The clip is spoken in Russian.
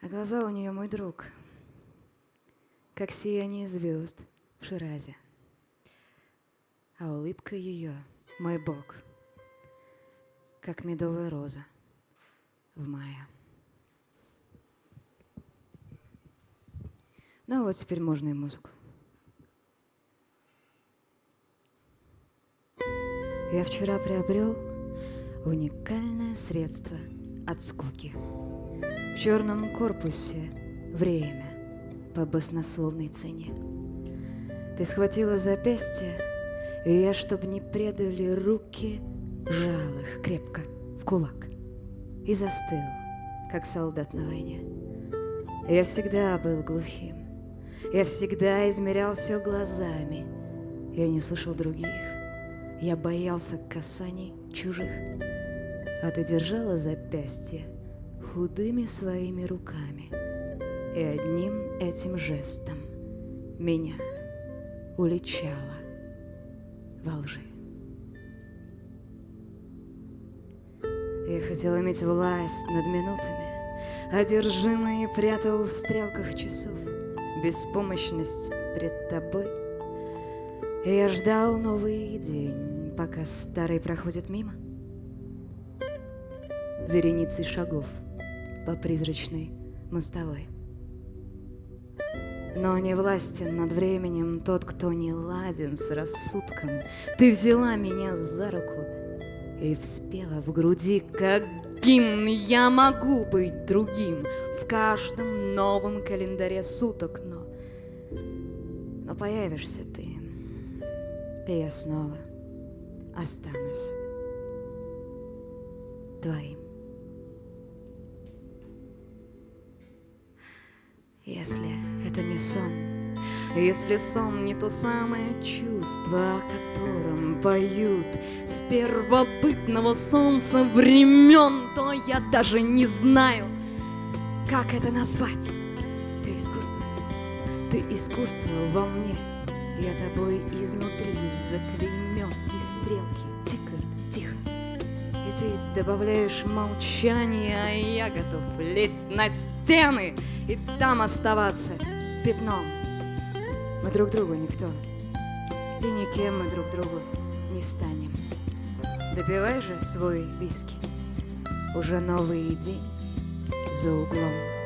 А глаза у нее мой друг, как сияние звезд в Ширазе. А улыбка ее мой Бог, как медовая роза в мае. Ну вот теперь можно и музыку. Я вчера приобрел уникальное средство от скуки. В черном корпусе. Время. По баснословной цене. Ты схватила запястье, и я, чтоб не предали руки, жал их крепко в кулак и застыл, как солдат на войне. Я всегда был глухим, я всегда измерял все глазами, я не слышал других, я боялся касаний чужих, а ты держала запястье худыми своими руками и одним этим жестом меня уличала во лжи. Я хотел иметь власть над минутами, Одержимый прятал в стрелках часов Беспомощность пред тобой. И я ждал новый день, пока старый проходит мимо. Вереницей шагов по призрачной мостовой. Но не властен над временем тот, кто не ладен с рассудком. Ты взяла меня за руку — и вспела в груди, каким я могу быть другим В каждом новом календаре суток, но... Но появишься ты, и я снова останусь твоим. Если это не сон, если сон не то самое чувство, о котором поют С первобытного солнца времен, то я даже не знаю, как это назвать. Ты искусство, ты искусство во мне, я тобой изнутри заклеймен, и стрелки тикают тихо. И ты добавляешь молчание, а я готов лезть на стены и там оставаться пятном мы друг другу никто, и никем мы друг другу не станем. Допивай же свой виски, уже новый день за углом.